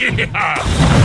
yeah!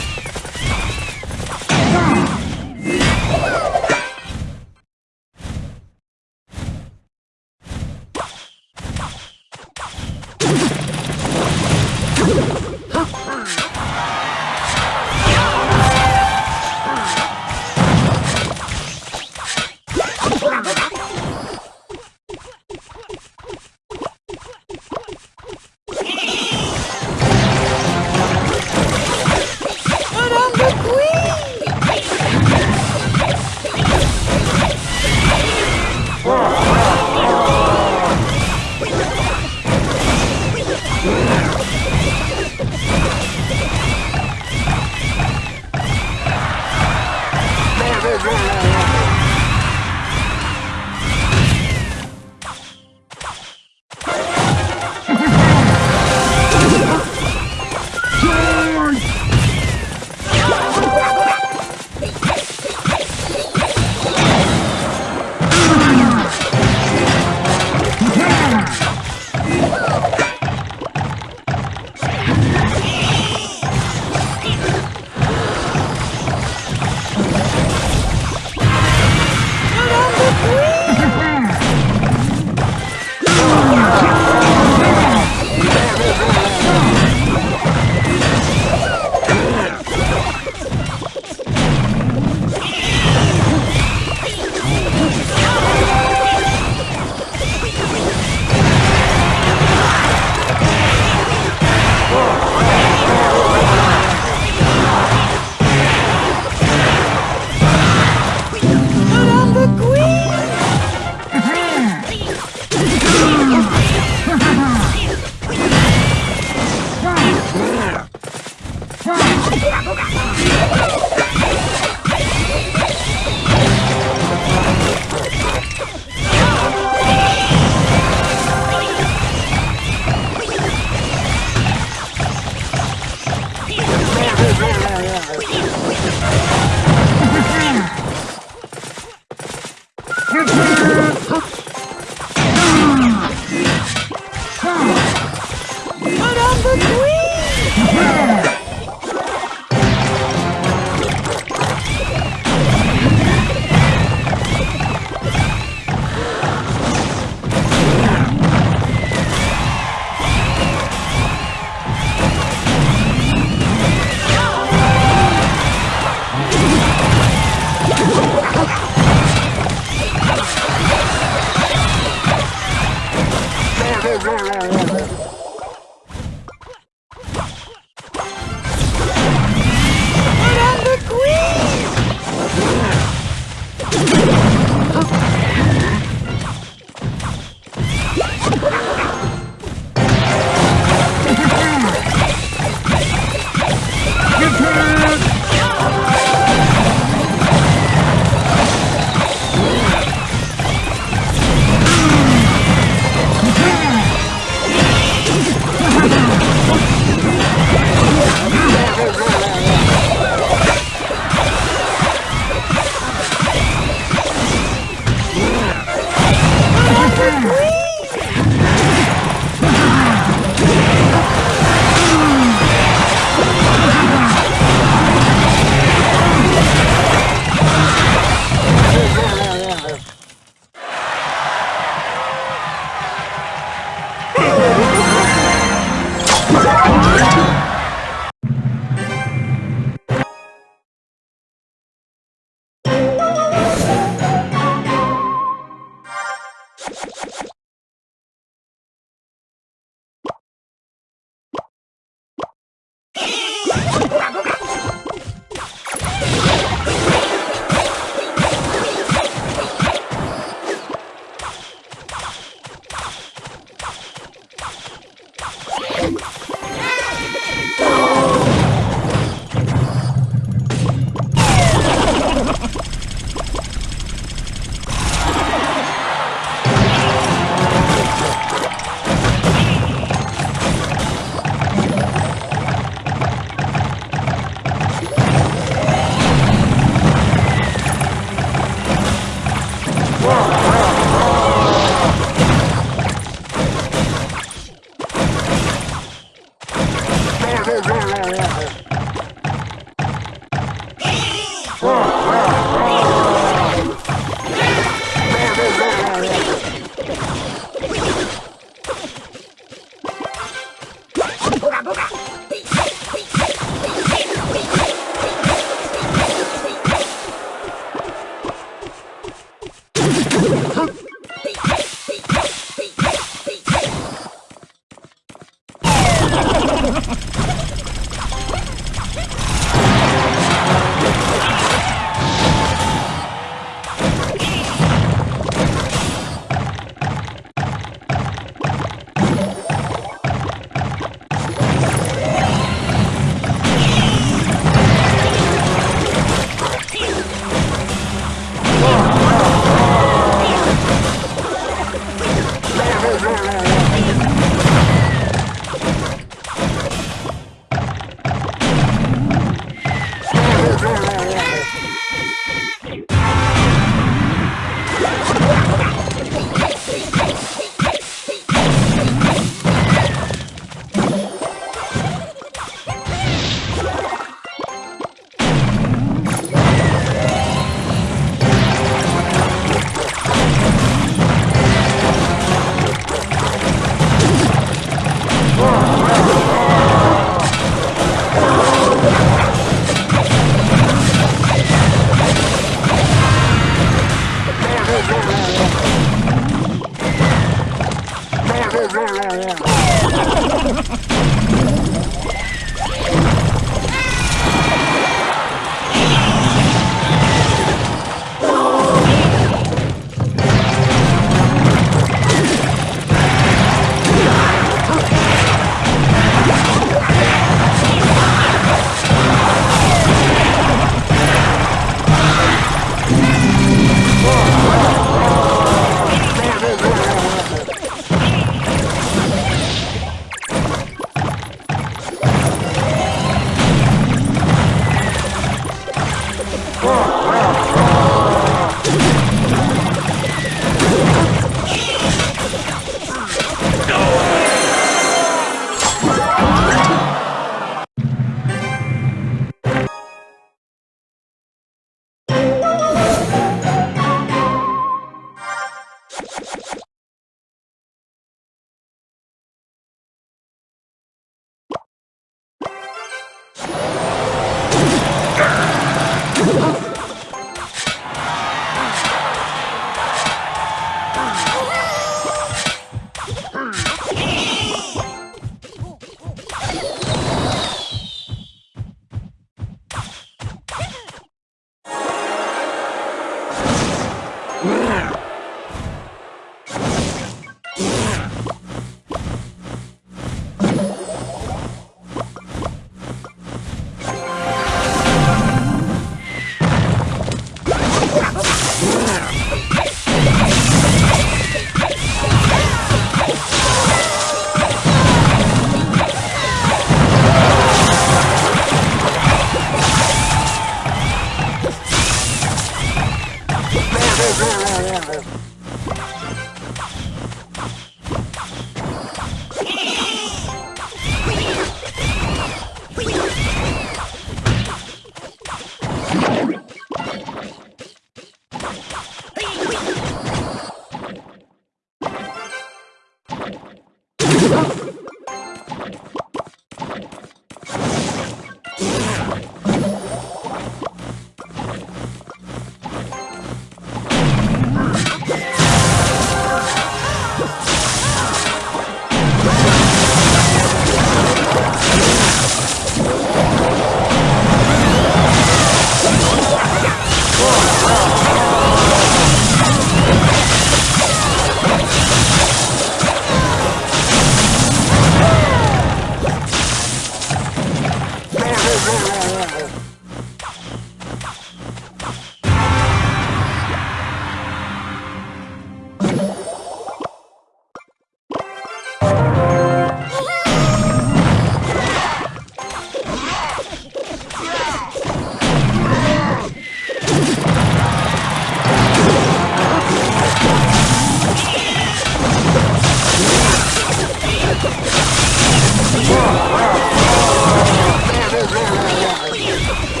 Oh,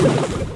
you